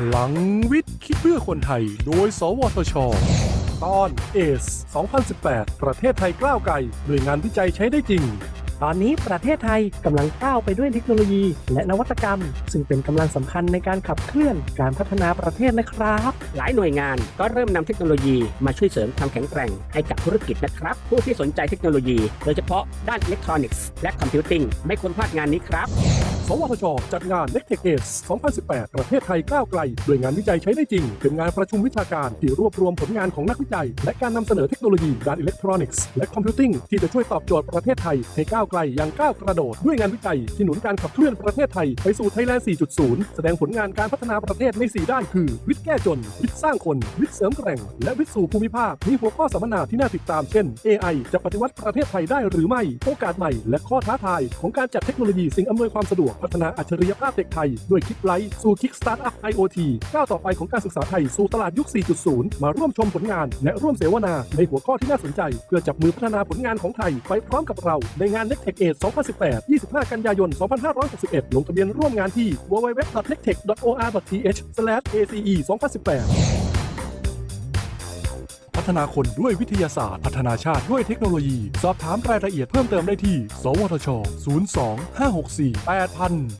พลังวิทย์ คิดเพื่อคนไทย โดย สวทช ตอน ACE 2018 ประเทศไทยก้าวไกลหน่วยงานวิจัยใช้ได้จริง ตอนนี้ประเทศไทยกำลังก้าวไปด้วยเทคโนโลยี และนวัตกรรม ซึ่งเป็นกำลังสำคัญในการขับเคลื่อนการพัฒนาประเทศนะครับ หลายหน่วยงานก็เริ่มนำเทคโนโลยีมาช่วยเสริมความแข็งแกร่งให้กับธุรกิจนะครับ ผู้ที่สนใจเทคโนโลยี โดยเฉพาะด้านอิเล็กทรอนิกส์และ computing ไม่ควรพลาดงานนี้ครับ สวทช จัดงาน n e c t e c h ACE 2018 ประเทศไทยก้าวไกลด้วยงานวิจัยใช้ได้จริง เป็นงานประชุมวิชาการที่รวบรวมผลงานของนักวิจัย และการนำเสนอเทคโนโลยีด้านอิเล็กทรอนิกส์และ computing ที่จะช่วยตอบโจทย์ประเทศไทย ให้ก้าวไกลอย่างก้าวกระโดด ด้วยงานวิจัยที่หนุนการขับเคลื่อนประเทศไทยไปสู่ไทยแลนด์ 4.0 แสดงผลงานการพัฒนาประเทศใน 4 ด้านคือ วิทย์แก้จน วิทย์สร้างคน วิทย์เสริมแกร่ง และวิทย์สู่ภูมิภาคมีหัวข้อสัมมนาที่น่าติดตามเช่น AI จะปฏิวัติประเทศไทยได้หรือไม่ โอกาสใหม่ และข้อท้าทายของการจัดเทคโนโลยีสิ่งอำนวยความสะดวกพัฒนาอัจฉริยภาพเด็กไทย ด้วย KidBright สู่ kick startup IoT ก้าวต่อไปของการศึกษาไทยสู่ตลาดยุค 4.0 มาร่วมชมผลงาน และร่วมเสวนา ในหัวข้อที่น่าสนใจ เพื่อจับมือพัฒนาผลงานของไทย ไปพร้อมกับเรา ในงาน n e c t e c h ACE 2018 25 กันยายน 2561 ลงทะเบียนร่วมงานที่ www.nectech.or.th/ace 2018 ฒนาคนด้วยวิทยาศาสตร์ พัฒนาชาติด้วยเทคโนโลยี สอบถามรายละเอียดเพิ่มเติมได้ที่ สวทช 02 564 8000